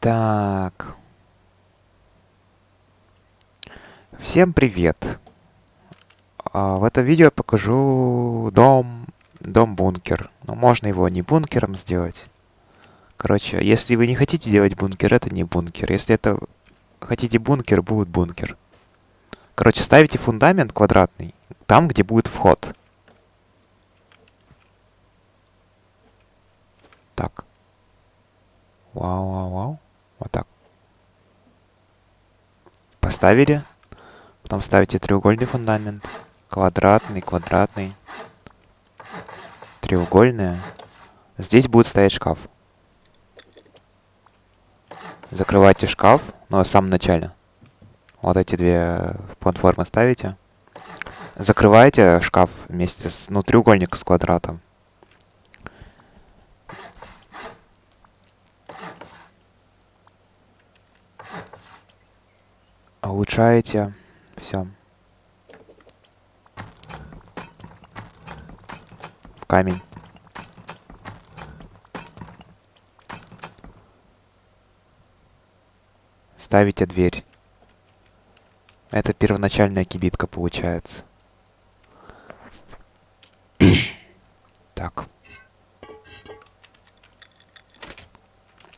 Так. Всем привет. А, в этом видео я покажу дом, дом-бункер. Но можно его не бункером сделать. Короче, если вы не хотите делать бункер, это не бункер. Если это хотите бункер, будет бункер. Короче, ставите фундамент квадратный там, где будет вход. Так. Вау, вау, вау. Вот так. Поставили. Потом ставите треугольный фундамент. Квадратный, квадратный. Треугольный. Здесь будет стоять шкаф. Закрывайте шкаф, но в самом начале. Вот эти две платформы ставите. Закрываете шкаф вместе с, ну, треугольник с квадратом. Улучшаете. Все. Камень. Ставите дверь. Это первоначальная кибитка получается. так.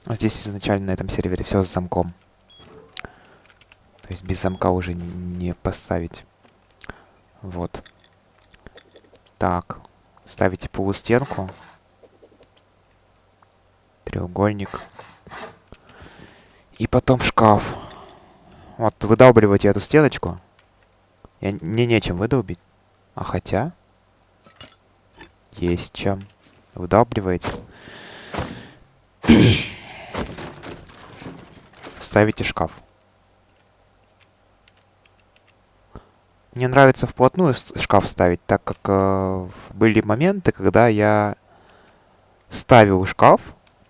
Здесь изначально на этом сервере все с замком. То есть без замка уже не поставить. Вот. Так. Ставите полустенку. Треугольник. И потом шкаф. Вот, выдалбливайте эту стеночку. Я, мне нечем выдолбить. А хотя... Есть чем. Выдалбливаете. Ставите шкаф. Мне нравится вплотную шкаф ставить, так как э, были моменты, когда я ставил шкаф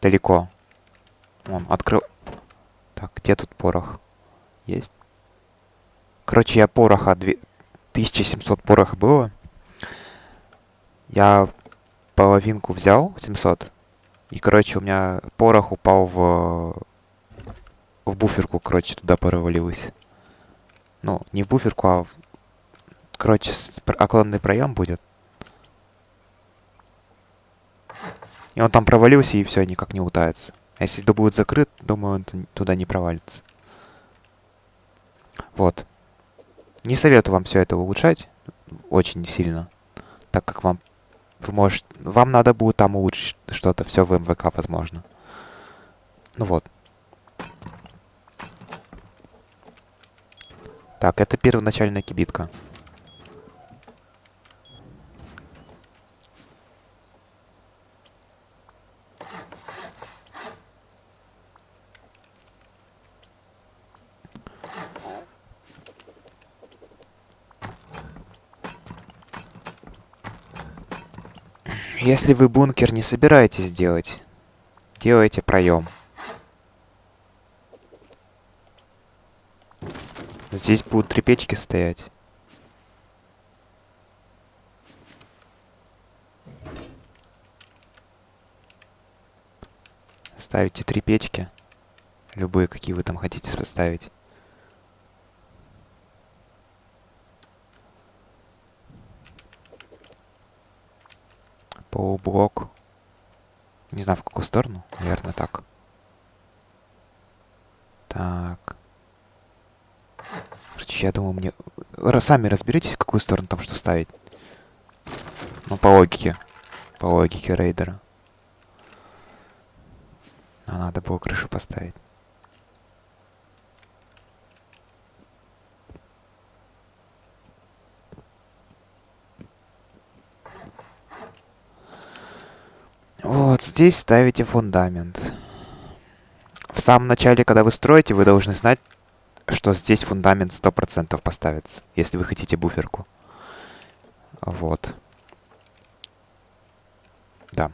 далеко. Он открыл... Так, где тут порох? Есть. Короче, я пороха... 1700 пороха было. Я половинку взял, 700. И, короче, у меня порох упал в... В буферку, короче, туда провалилось. Ну, не в буферку, а Короче, оконный проем будет. И он там провалился, и все, никак не утается. А если это будет закрыт, думаю, он туда не провалится. Вот. Не советую вам все это улучшать очень сильно, так как вам вы можете, вам надо будет там улучшить что-то, все в МВК возможно. Ну вот. Так, это первоначальная кибитка. Если вы бункер не собираетесь делать, делайте проем. Здесь будут три печки стоять. Ставите три печки. Любые, какие вы там хотите поставить. Полублок. Не знаю, в какую сторону. Наверное, так. Так. Короче, я думаю, мне... Сами разберитесь, в какую сторону там что ставить. Ну, по логике. По логике рейдера. А надо было крышу поставить. Вот здесь ставите фундамент. В самом начале, когда вы строите, вы должны знать, что здесь фундамент 100% поставится, если вы хотите буферку. Вот. Да.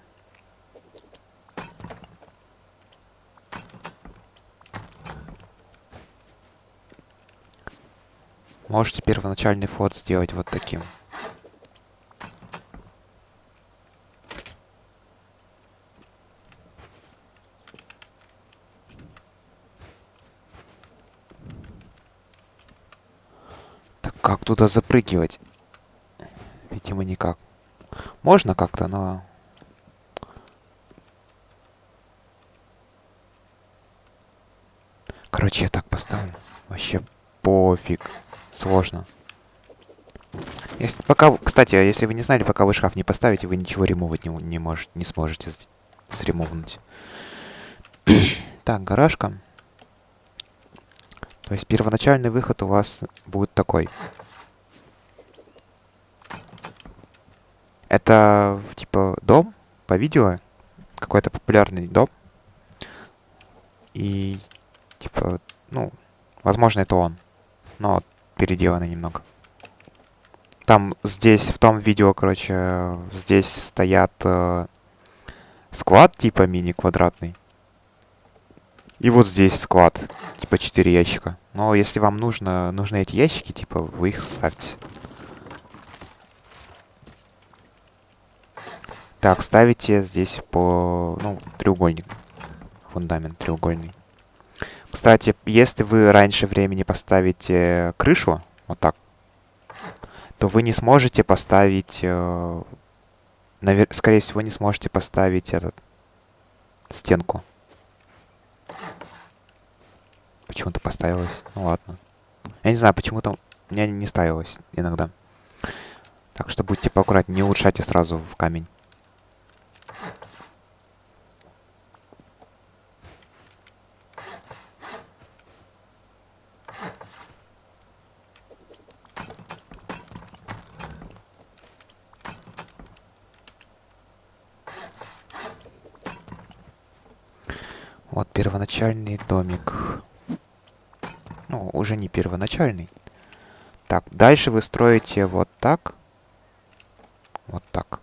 Можете первоначальный вход сделать вот таким. Как туда запрыгивать? Видимо, никак. Можно как-то, но... Короче, я так поставлю. Вообще пофиг. Сложно. Если, пока, кстати, а если вы не знали, пока вы шкаф не поставите, вы ничего ремовать не, не, можете, не сможете сремовнуть. так, гаражка. То есть первоначальный выход у вас будет такой. Это, типа, дом по видео. Какой-то популярный дом. И, типа, ну, возможно, это он. Но переделанный немного. Там здесь, в том видео, короче, здесь стоят э, склад типа мини-квадратный. И вот здесь склад, типа 4 ящика. Но если вам нужно, нужны эти ящики, типа, вы их ставьте. Так, ставите здесь по, ну, треугольник. Фундамент треугольный. Кстати, если вы раньше времени поставите крышу, вот так, то вы не сможете поставить... Э, навер... Скорее всего, не сможете поставить этот... Стенку. Почему-то поставилось. Ну ладно. Я не знаю, почему-то у меня не ставилось иногда. Так что будьте поаккуратнее, не улучшайте сразу в камень. Вот первоначальный домик. Ну, уже не первоначальный. Так, дальше вы строите вот так. Вот так.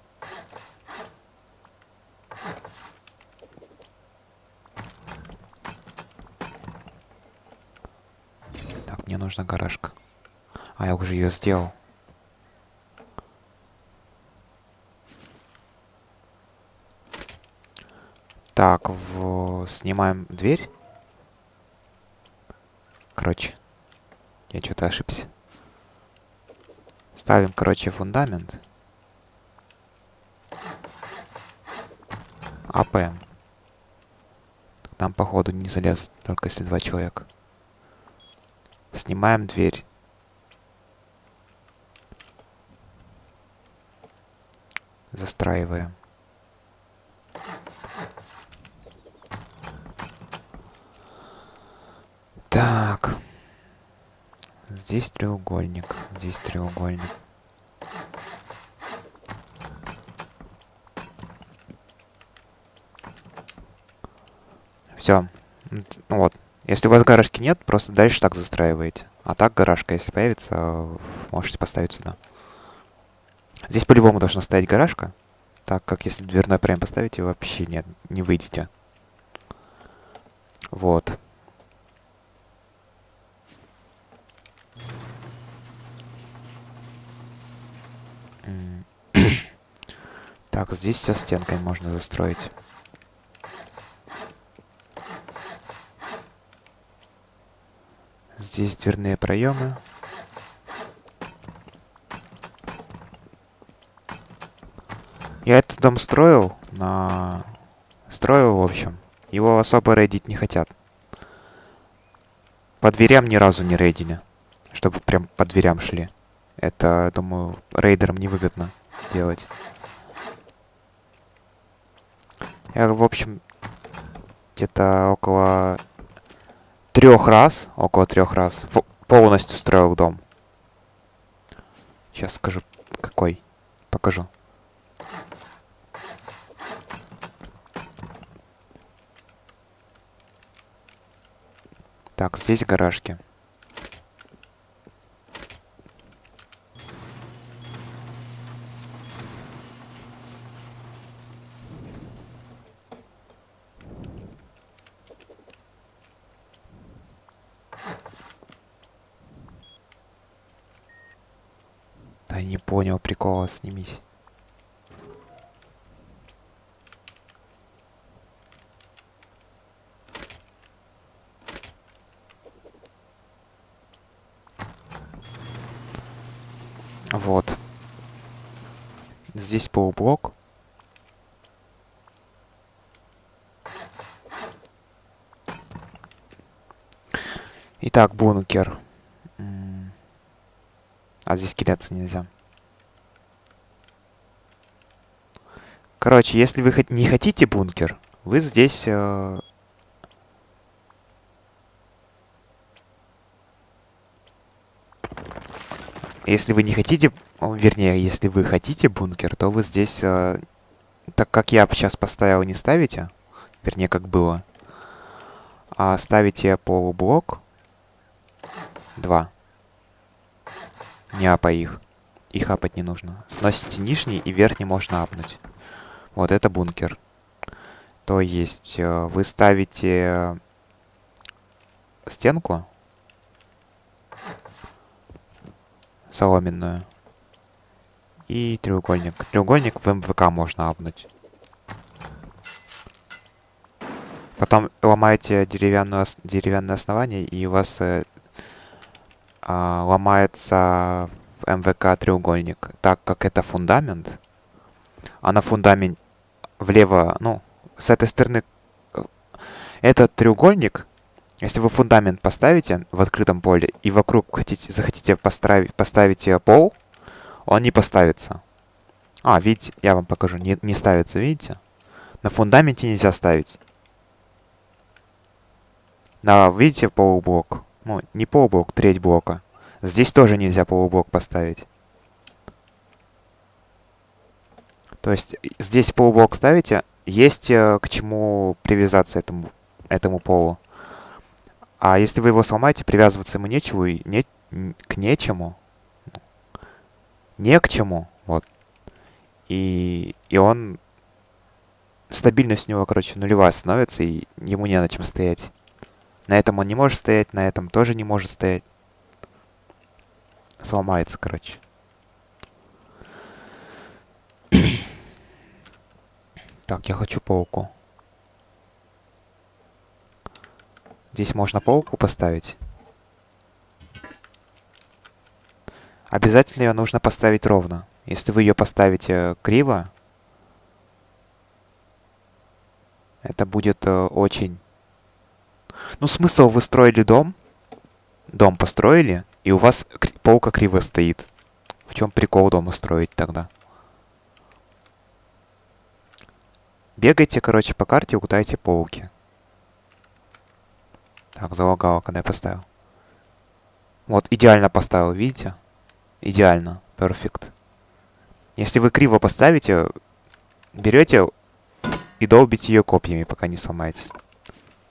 Так, мне нужна гаражка. А, я уже ее сделал. Так, в... снимаем дверь. Короче, я что-то ошибся. Ставим, короче, фундамент. АП. Там, походу, не залезут, только если два человека. Снимаем дверь. Застраиваем. Так. Здесь треугольник. Здесь треугольник. Все. Вот. Если у вас гаражки нет, просто дальше так застраиваете. А так гаражка, если появится, можете поставить сюда. Здесь по-любому должна стоять гаражка. Так как если дверной прям поставите, вообще нет, не выйдете. Вот. Так, здесь все стенкой можно застроить. Здесь дверные проемы. Я этот дом строил на... Строил, в общем. Его особо рейдить не хотят. По дверям ни разу не рейдили. Чтобы прям по дверям шли. Это, думаю, рейдерам невыгодно делать. Я, в общем, где-то около трех раз, около трех раз полностью строил дом. Сейчас скажу, какой. Покажу. Так, здесь гаражки. Школа, снимись. Вот. Здесь полублок. Итак, бункер. А здесь кидаться нельзя. Короче, если вы не хотите бункер, вы здесь... Э если вы не хотите... Вернее, если вы хотите бункер, то вы здесь... Э так как я сейчас поставил, не ставите. Вернее, как было. А ставите полублок. Два. Не апай их. Их апать не нужно. Сносите нижний и верхний можно апнуть. Вот это бункер. То есть э, вы ставите стенку соломенную и треугольник. Треугольник в МВК можно апнуть. Потом ломаете деревянное, деревянное основание, и у вас э, а, ломается МВК треугольник, так как это фундамент, а на фундамент влево, ну, с этой стороны, э, этот треугольник, если вы фундамент поставите в открытом поле и вокруг хотите, захотите поставить, поставить пол, он не поставится. А, видите, я вам покажу, не, не ставится, видите? На фундаменте нельзя ставить. На, видите, полублок? Ну, не полублок, треть блока. Здесь тоже нельзя полублок поставить. То есть здесь полублок ставите, есть э, к чему привязаться этому, этому полу. А если вы его сломаете, привязываться ему нечего, и не, к нечему. Не к чему, вот. И, и он... Стабильность у него, короче, нулевая становится, и ему не на чем стоять. На этом он не может стоять, на этом тоже не может стоять. Сломается, короче. Так, я хочу полку. Здесь можно полку поставить. Обязательно ее нужно поставить ровно. Если вы ее поставите криво, это будет э, очень ну, смысл, вы строили дом, дом построили, и у вас полка криво стоит. В чем прикол дома строить тогда? Бегайте, короче, по карте, угадайте полки. Так, залагало, когда я поставил. Вот, идеально поставил, видите? Идеально, перфект. Если вы криво поставите, берете и долбите ее копьями, пока не сломаетесь.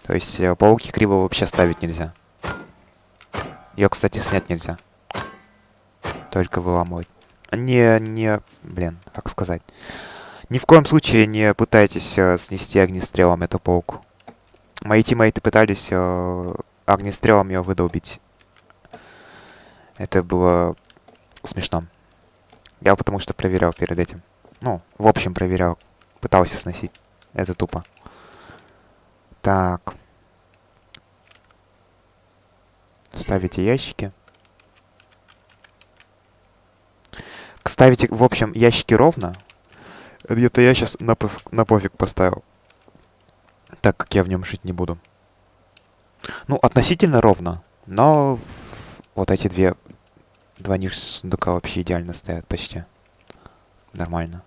То есть э, пауки криво вообще ставить нельзя. Ее, кстати, снять нельзя. Только выламывать. Не, не, блин, как сказать. Ни в коем случае не пытайтесь э, снести огнестрелом эту пауку. Мои тиммейты пытались э, огнестрелом ее выдолбить. Это было смешно. Я потому что проверял перед этим. Ну, в общем, проверял. Пытался сносить. Это тупо. Так. Ставите ящики. Ставите, в общем, ящики ровно. Где-то я сейчас на, поф на пофиг поставил. Так как я в нем жить не буду. Ну, относительно ровно. Но вот эти две... Два ниш сундука вообще идеально стоят почти. Нормально.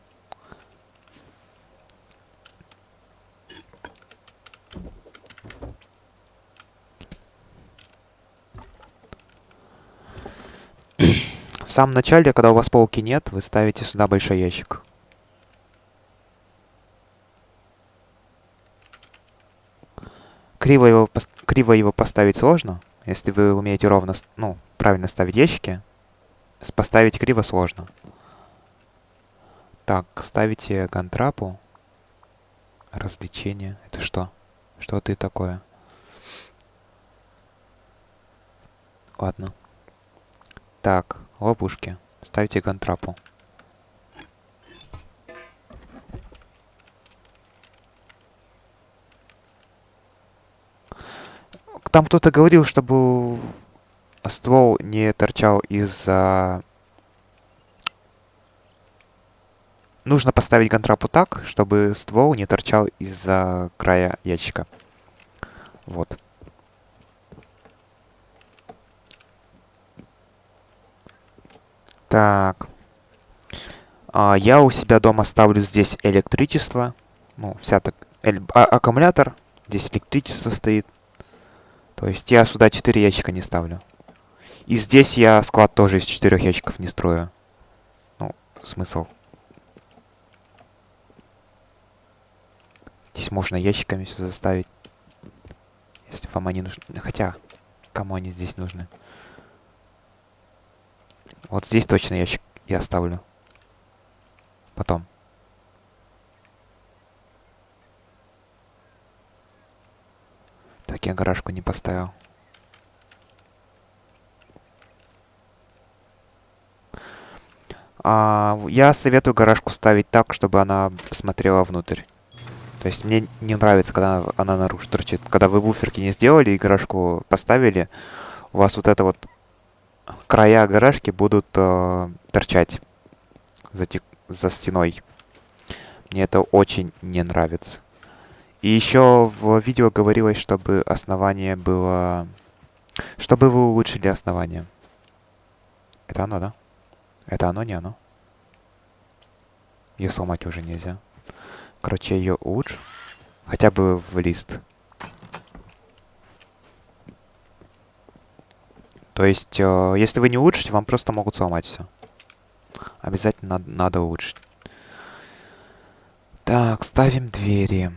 В самом начале, когда у вас полки нет, вы ставите сюда большой ящик. Криво его, криво его поставить сложно. Если вы умеете ровно, ну, правильно ставить ящики, поставить криво сложно. Так, ставите гантрапу. Развлечение. Это что? Что ты такое? Ладно. Так, ловушки. Ставьте гантрапу. Там кто-то говорил, чтобы ствол не торчал из-за... нужно поставить гантрапу так, чтобы ствол не торчал из-за края ящика. Вот. Так. А, я у себя дома ставлю здесь электричество. Ну, вся так... Эль, а, аккумулятор. Здесь электричество стоит. То есть я сюда 4 ящика не ставлю. И здесь я склад тоже из 4 ящиков не строю. Ну, смысл. Здесь можно ящиками все заставить. Если вам они нужны. Хотя, кому они здесь нужны? Вот здесь точно ящик я оставлю. Потом. Так, я гаражку не поставил. А, я советую гаражку ставить так, чтобы она смотрела внутрь. То есть мне не нравится, когда она наружу торчит. Когда вы буферки не сделали и гаражку поставили, у вас вот это вот края гаражки будут э, торчать за, за стеной. Мне это очень не нравится. И еще в видео говорилось, чтобы основание было... Чтобы вы улучшили основание. Это оно, да? Это оно, не оно? Ее сломать уже нельзя. Короче, ее улучшу. Хотя бы в лист. То есть, э, если вы не улучшите, вам просто могут сломать все. Обязательно надо, надо улучшить. Так, ставим двери.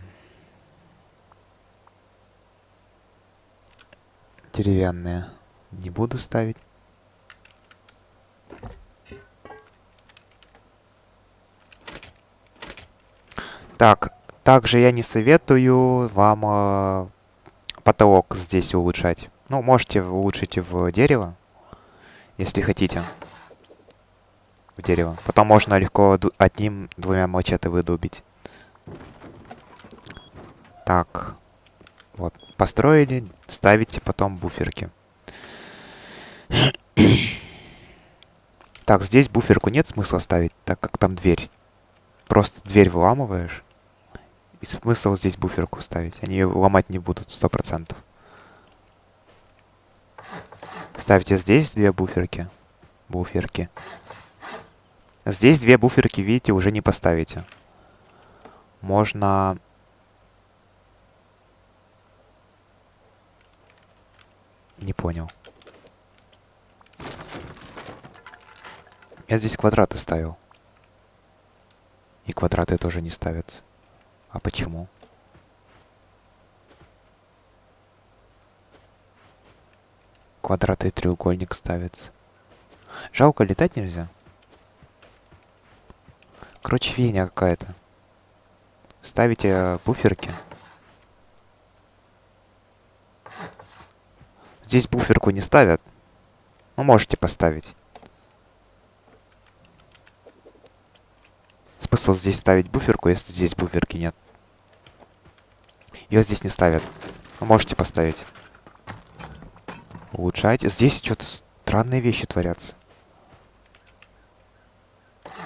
Деревянные. Не буду ставить. Так, также я не советую вам э, потолок здесь улучшать. Ну, можете улучшить в дерево, если хотите. В дерево. Потом можно легко одним-двумя мачете выдубить. Так. Вот. Построили, ставите потом буферки. так, здесь буферку нет смысла ставить, так как там дверь. Просто дверь выламываешь. И смысл здесь буферку ставить. Они ее ломать не будут, сто процентов. Ставьте здесь две буферки. Буферки. Здесь две буферки, видите, уже не поставите. Можно... Не понял. Я здесь квадраты ставил. И квадраты тоже не ставятся. А почему? Квадрат и треугольник ставится. Жалко, летать нельзя. Короче, фигня какая-то. Ставите буферки. Здесь буферку не ставят. Ну, можете поставить. Смысл здесь ставить буферку, если здесь буферки нет. Ее здесь не ставят. Вы можете поставить. Улучшайте. Здесь что-то странные вещи творятся.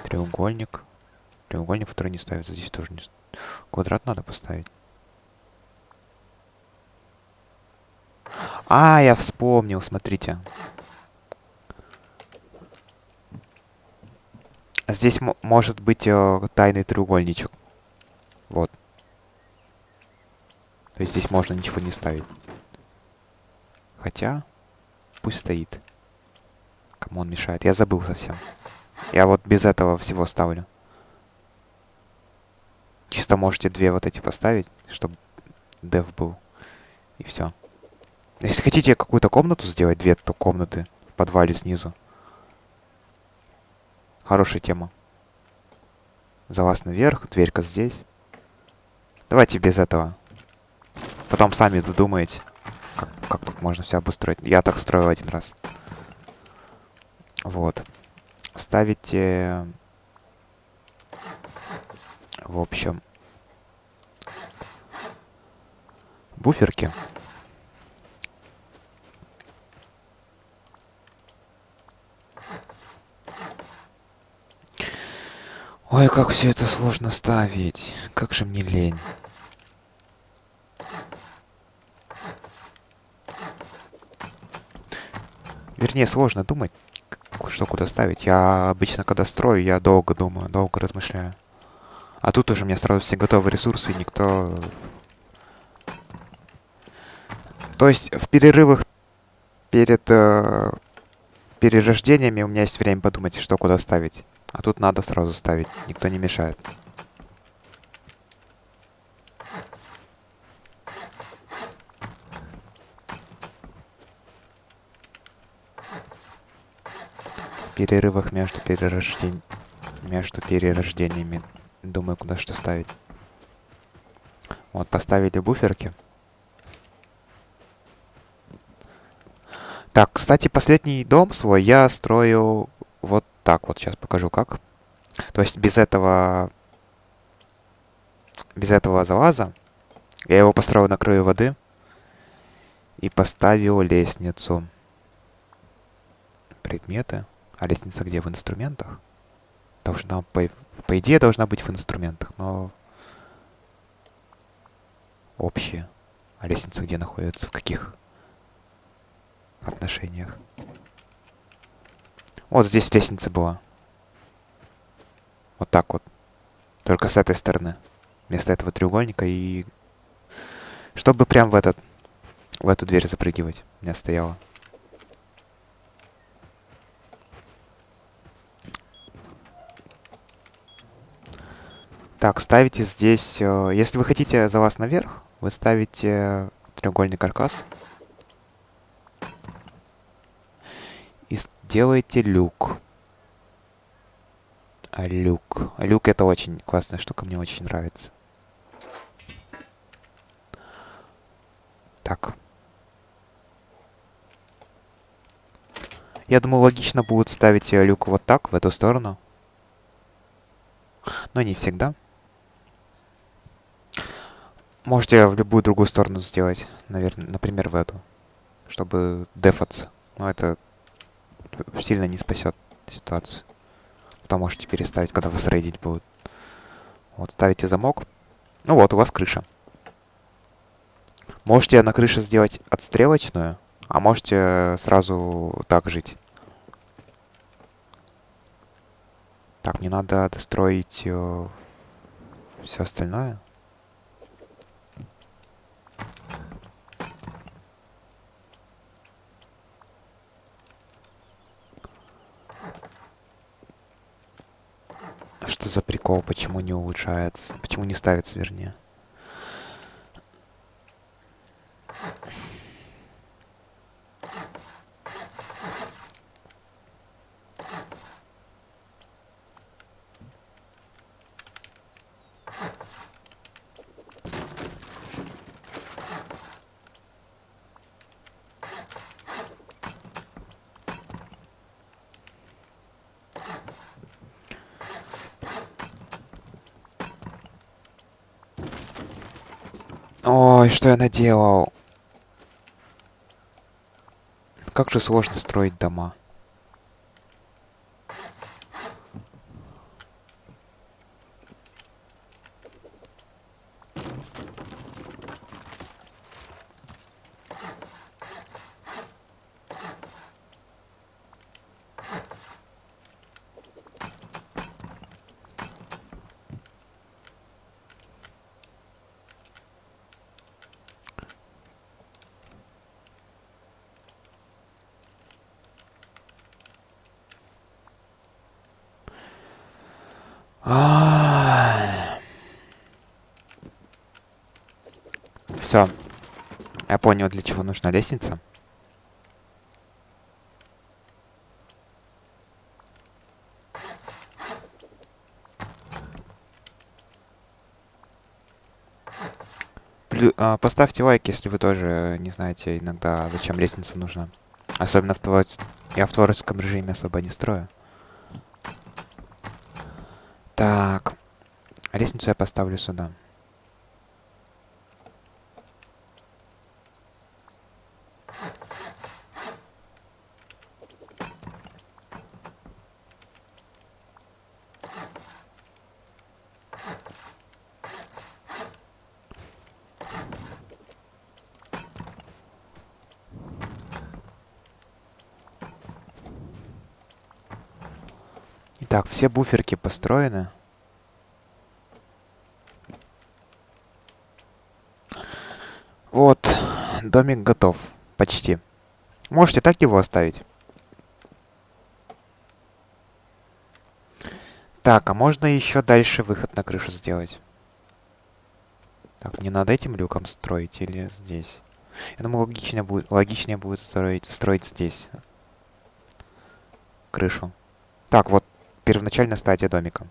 Треугольник. Треугольник, который не ставится. Здесь тоже не... Квадрат надо поставить. А, я вспомнил, смотрите. Здесь может быть э, тайный треугольничек. Вот. То есть здесь можно ничего не ставить. Хотя, пусть стоит. Кому он мешает? Я забыл совсем. Я вот без этого всего ставлю. Чисто можете две вот эти поставить, чтобы дев был. И все. Если хотите какую-то комнату сделать, две то комнаты в подвале снизу. Хорошая тема. Залаз наверх, дверька здесь. Давайте без этого. Потом сами додумаете, как, как тут можно все обустроить. Я так строил один раз. Вот. Ставите... В общем... Буферки. Ой, как все это сложно ставить. Как же мне лень. Вернее, сложно думать, что куда ставить. Я обычно, когда строю, я долго думаю, долго размышляю. А тут уже у меня сразу все готовые ресурсы, никто... То есть в перерывах перед э, перерождениями у меня есть время подумать, что куда ставить. А тут надо сразу ставить, никто не мешает. перерывах между перерождениями между перерождениями. Думаю куда что ставить. Вот поставили буферки. Так кстати последний дом свой я строю вот так вот сейчас покажу как то есть без этого без этого залаза я его построил на краю воды и поставил лестницу предметы а лестница где? В инструментах? Должна, по, по идее, должна быть в инструментах, но... Общая. А лестница где находится? В каких отношениях? Вот здесь лестница была. Вот так вот. Только с этой стороны. Вместо этого треугольника и... Чтобы прям в этот... В эту дверь запрыгивать. У меня стояла. Так, ставите здесь... Э, если вы хотите за вас наверх, вы ставите треугольный каркас. И делаете люк. А люк. Люк это очень классная штука, мне очень нравится. Так. Я думаю, логично будет ставить люк вот так, в эту сторону. Но не всегда. Можете в любую другую сторону сделать, наверное, например, в эту, чтобы дефаться. Но это сильно не спасет ситуацию. Потом можете переставить, когда вы срейдить будут. Вот, ставите замок. Ну вот, у вас крыша. Можете на крыше сделать отстрелочную, а можете сразу так жить. Так, мне надо достроить э, все остальное. Что за прикол? Почему не улучшается? Почему не ставится, вернее? Ой, что я наделал? Как же сложно строить дома. Все. Я чего нужна лестница. А, поставьте лайк, если вы тоже не знаете иногда, зачем лестница нужна. Особенно в твор... я в творческом режиме особо не строю. Так. Лестницу я поставлю сюда. Так, все буферки построены. Вот, домик готов. Почти. Можете так его оставить. Так, а можно еще дальше выход на крышу сделать? Так, не надо этим люком строить или здесь? Я думаю, логичнее будет, логичнее будет строить, строить здесь. Крышу. Так, вот первоначальная стадия домика.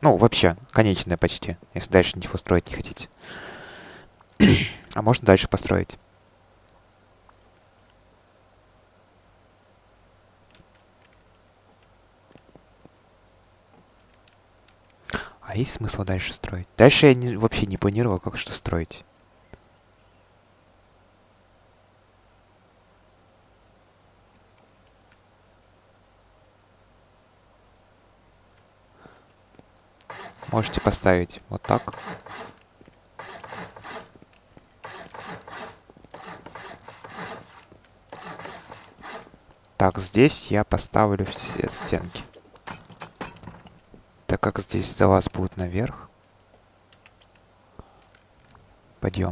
Ну, вообще, конечная почти, если дальше ничего строить не хотите. а можно дальше построить. А есть смысл дальше строить? Дальше я не, вообще не планировал, как что строить. Можете поставить вот так. Так, здесь я поставлю все стенки так как здесь за вас будет наверх. Пойдем.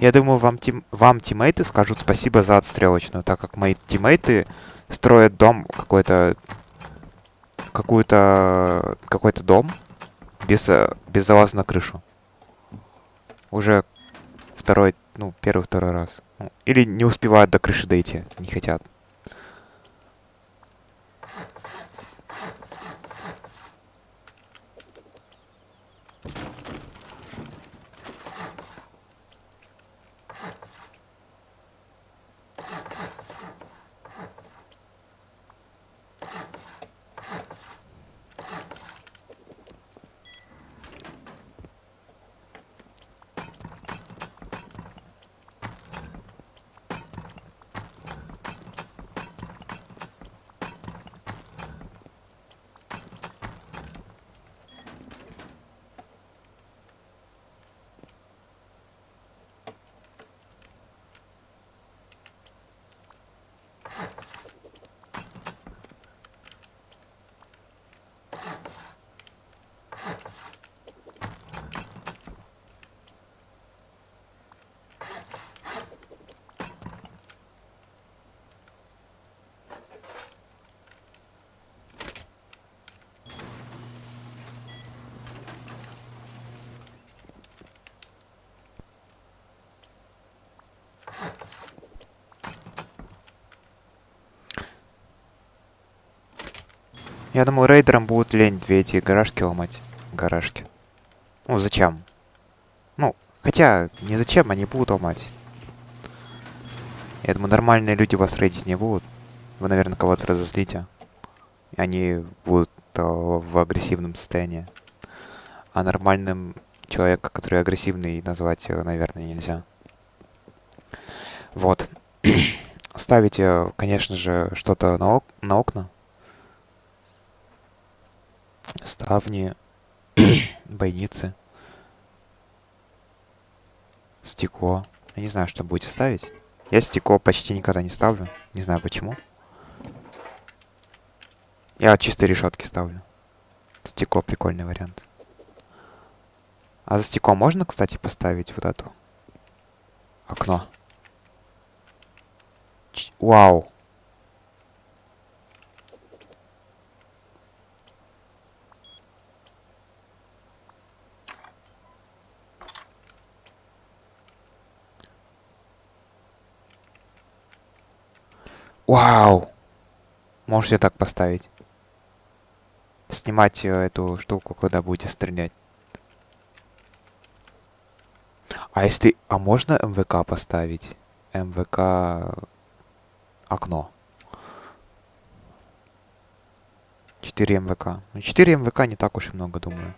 Я думаю, вам, тим, вам тиммейты скажут спасибо за отстрелочную, так как мои тиммейты строят дом какой-то... Какую-то... Какой-то дом без, без залаза на крышу уже второй, ну, первый-второй раз. Ну, или не успевают до крыши дойти, не хотят. Я думаю, рейдерам будут лень две эти гаражки ломать. Гаражки. Ну, зачем? Ну, хотя, не зачем, они будут ломать. Я думаю, нормальные люди вас рейдить не будут. Вы, наверное, кого-то разозлите. Они будут э, в агрессивном состоянии. А нормальным человека, который агрессивный, назвать, наверное, нельзя. Вот. Ставите, конечно же, что-то на, ок на окна. Ставни, бойницы, стекло. Я не знаю, что будете ставить. Я стекло почти никогда не ставлю. Не знаю почему. Я чисто решетки ставлю. Стекло прикольный вариант. А за стекло можно, кстати, поставить вот эту окно? Ч Вау! Вау! Можете так поставить. Снимать э, эту штуку, когда будете стрелять. А если... А можно МВК поставить? МВК... Окно. 4 МВК. Ну, 4 МВК не так уж и много, думаю.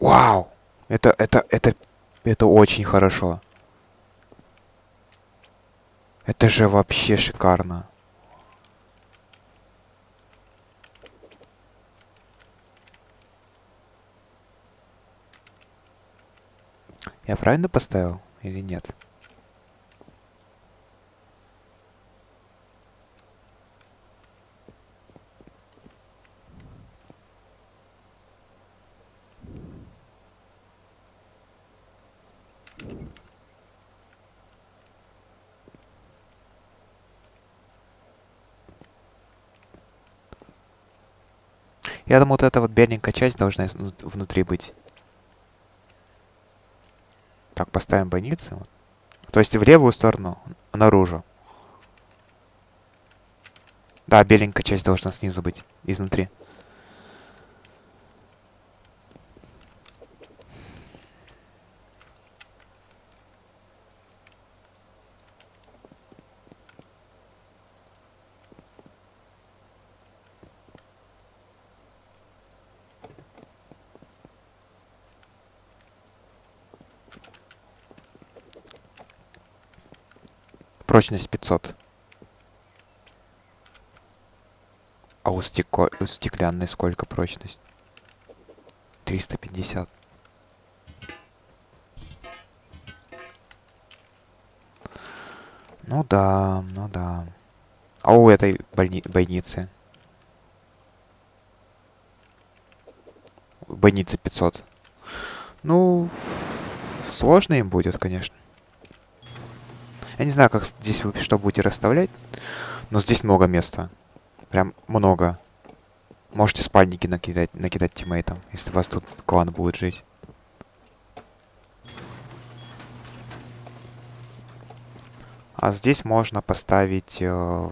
Вау! Это, это, это это очень хорошо. Это же вообще шикарно. Я правильно поставил или нет? Я думаю, вот эта вот беленькая часть должна внутри быть. Так, поставим больницы. То есть в левую сторону, наружу. Да, беленькая часть должна снизу быть, изнутри. Прочность 500. А у, стеко... у стеклянной сколько прочность? 350. Ну да, ну да. А у этой больни... больницы? Больницы 500. Ну, сложно им будет, конечно. Не знаю, как здесь вы что будете расставлять, но здесь много места. Прям много. Можете спальники накидать, накидать тиммейтам, если у вас тут клан будет жить. А здесь можно поставить... Э,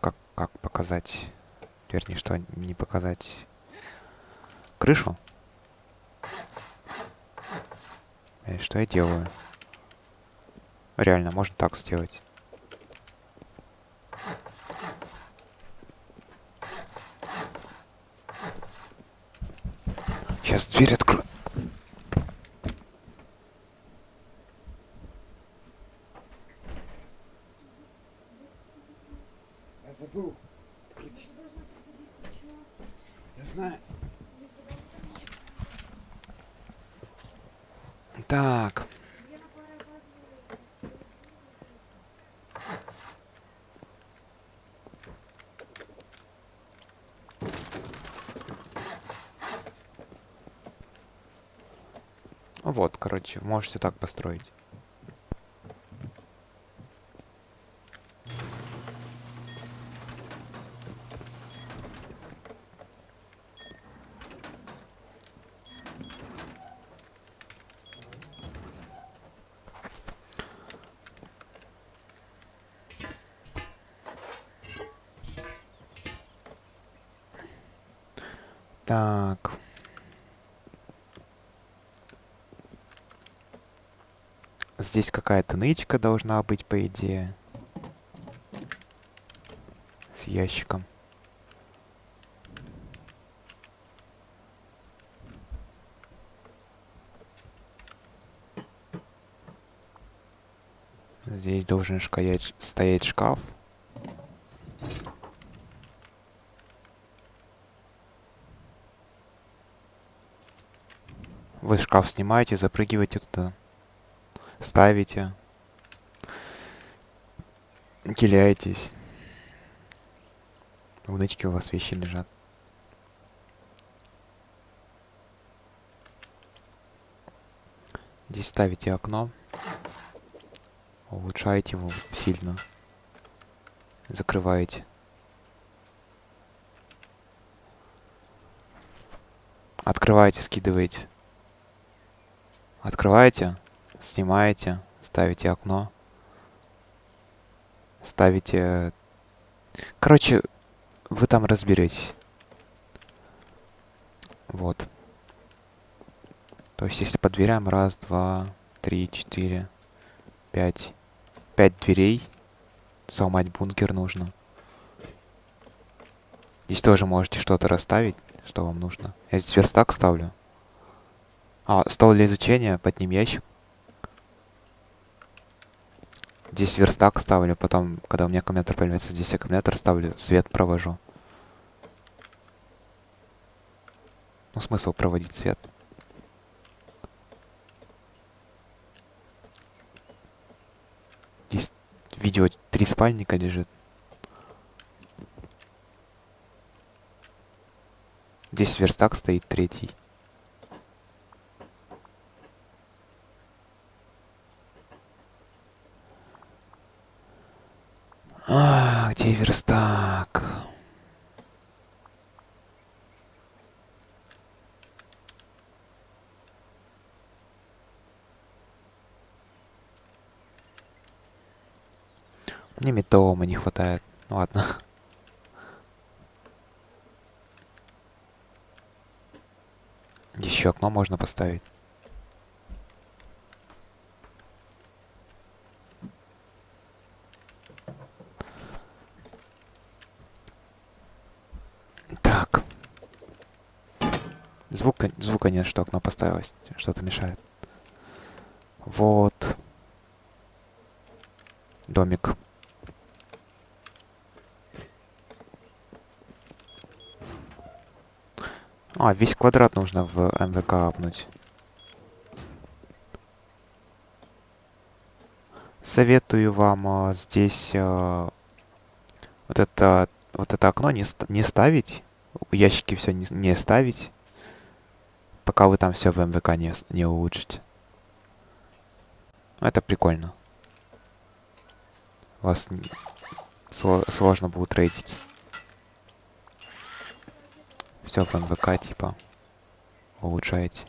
как, как показать? Вернее, что не показать? Крышу? И что я делаю? Реально, можно так сделать. Сейчас дверь открою. Я забыл открыть. Я знаю. Так. Вот, короче, можете так построить. Здесь какая-то нычка должна быть, по идее. С ящиком. Здесь должен стоять, стоять шкаф. Вы шкаф снимаете, запрыгиваете туда ставите, теряетесь. В нычке у вас вещи лежат. Здесь ставите окно. Улучшаете его сильно. Закрываете. Открываете, скидываете. Открываете, снимаете, ставите окно, ставите... Короче, вы там разберетесь. Вот. То есть, если по дверям, раз, два, три, четыре, пять. Пять дверей. Сломать бункер нужно. Здесь тоже можете что-то расставить, что вам нужно. Я здесь верстак ставлю. А, стол для изучения, под ним ящик. Здесь верстак ставлю, потом, когда у меня аккумулятор появляется, здесь аккумулятор ставлю, свет провожу. Ну, смысл проводить свет? Здесь видео три спальника лежит. Здесь верстак стоит третий. Металлома не хватает. Ну ладно. Еще окно можно поставить. Так. Звука, звука нет, что окно поставилось. Что-то мешает. Вот. Домик. А, весь квадрат нужно в МВК апнуть. Советую вам э, здесь э, вот это вот это окно не, не ставить, ящики все не, не ставить, пока вы там все в МВК не, не улучшите. Это прикольно. Вас сложно будет трейдить все в МВК типа улучшаете.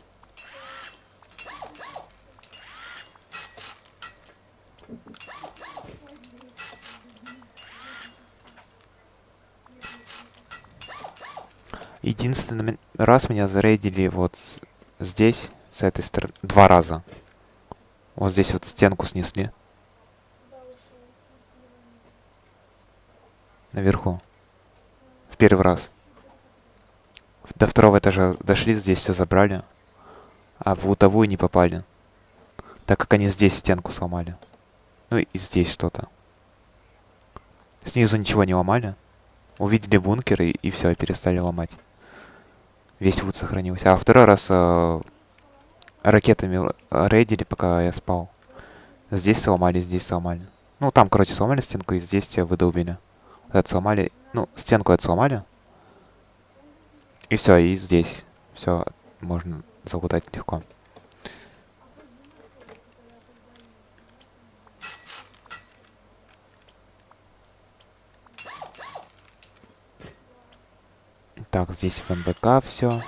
Единственный раз меня зарейдили вот здесь, с этой стороны, два раза. Вот здесь вот стенку снесли. Наверху. В первый раз. До второго этажа дошли, здесь все забрали. А в лутовую не попали. Так как они здесь стенку сломали. Ну и здесь что-то. Снизу ничего не ломали. Увидели бункер и, и все, перестали ломать. Весь вуд сохранился. А второй раз э, ракетами рейдили, пока я спал. Здесь сломали, здесь сломали. Ну, там, короче, сломали стенку, и здесь тебя выдолбили. Это сломали. Ну, стенку это сломали. И все, и здесь все можно залутать легко. Так, здесь в МБК все.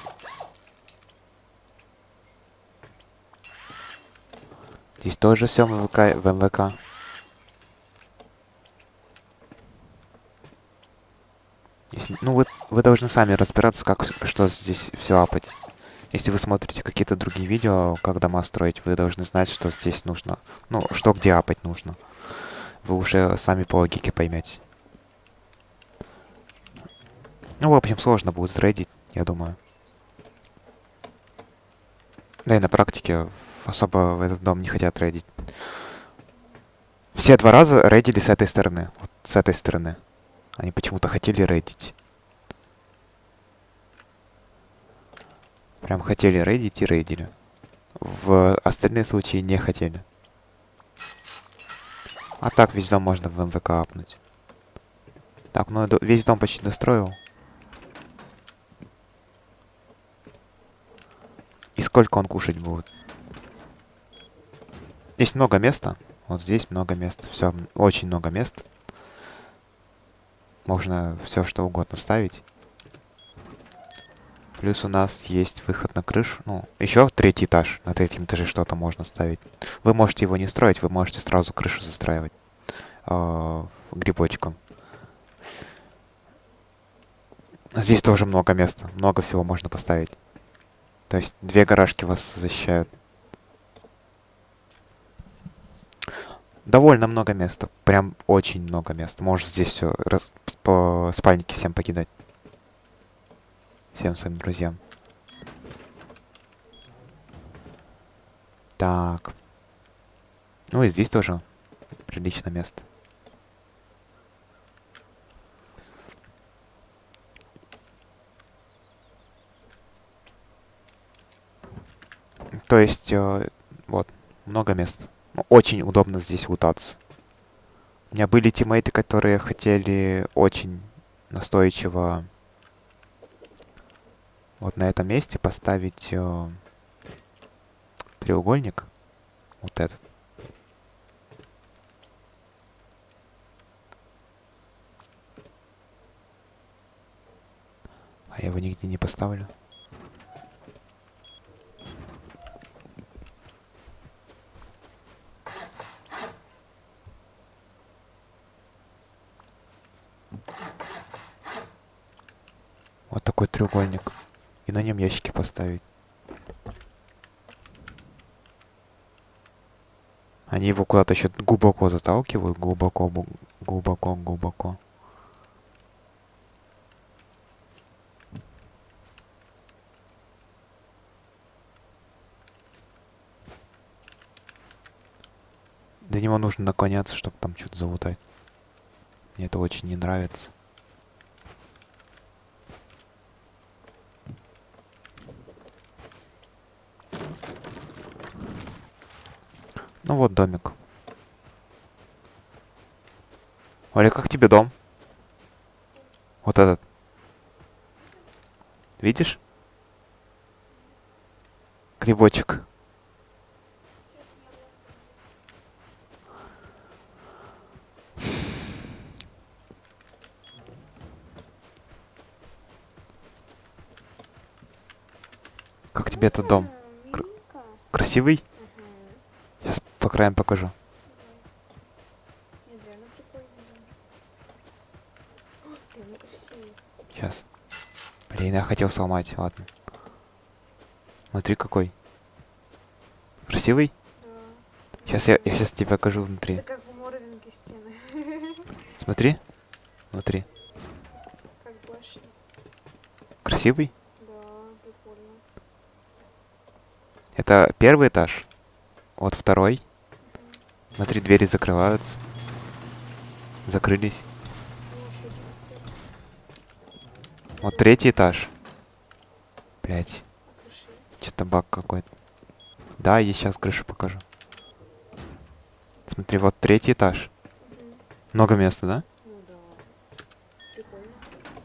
Здесь тоже все в МВК. В МВК. Если, ну, вы, должны сами разбираться, как что здесь все апать. Если вы смотрите какие-то другие видео, как дома строить, вы должны знать, что здесь нужно. Ну, что где апать нужно. Вы уже сами по логике поймете. Ну, в общем, сложно будет срейдить, я думаю. Да и на практике особо в этот дом не хотят рейдить. Все два раза рейдили с этой стороны. Вот с этой стороны. Они почему-то хотели рейдить. Прям хотели рейдить и рейдили. В остальные случаи не хотели. А так весь дом можно в МВК апнуть. Так, ну весь дом почти достроил. И сколько он кушать будет? Здесь много места. Вот здесь много места. Все, очень много места. Можно все что угодно ставить. Плюс у нас есть выход на крышу. Ну, еще третий этаж. На третьем этаже что-то можно ставить. Вы можете его не строить, вы можете сразу крышу застраивать. Э, грибочком. Здесь тоже много места. Много всего можно поставить. То есть две гаражки вас защищают. довольно много места. Прям очень много места. Можешь здесь все спальнике всем покидать. Всем своим друзьям. Так. Ну и здесь тоже прилично место. То есть, э, вот, много мест. Очень удобно здесь лутаться. У меня были тиммейты, которые хотели очень настойчиво вот на этом месте поставить э, треугольник. Вот этот. А я его нигде не поставлю. Вот такой треугольник. И на нем ящики поставить. Они его куда-то еще глубоко заталкивают. Глубоко, глубоко, глубоко. До него нужно наклоняться, чтобы там что-то залутать. Мне это очень не нравится. Ну вот домик. Оля, как тебе дом? Вот этот. Видишь? Грибочек. Как тебе этот дом? Кр красивый? Сейчас по краям покажу. Сейчас. Блин, я хотел сломать, ладно. Смотри какой. Красивый? Да. Сейчас я, я сейчас тебе покажу внутри. Это как в Морвинге стены. Смотри. Внутри. Как башня. Красивый? Да, прикольно. Это первый этаж. Вот второй. Смотри, двери закрываются. Закрылись. Вот третий этаж. Блять, что-то баг какой-то. Да, я сейчас крышу покажу. Смотри, вот третий этаж. Много места, да?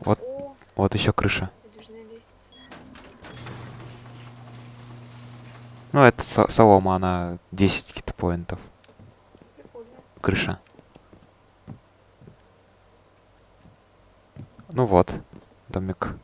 Вот. Вот еще крыша. Ну, это со- солома, она 10 китпоинтов. Прикольно. Крыша. Ну вот, домик.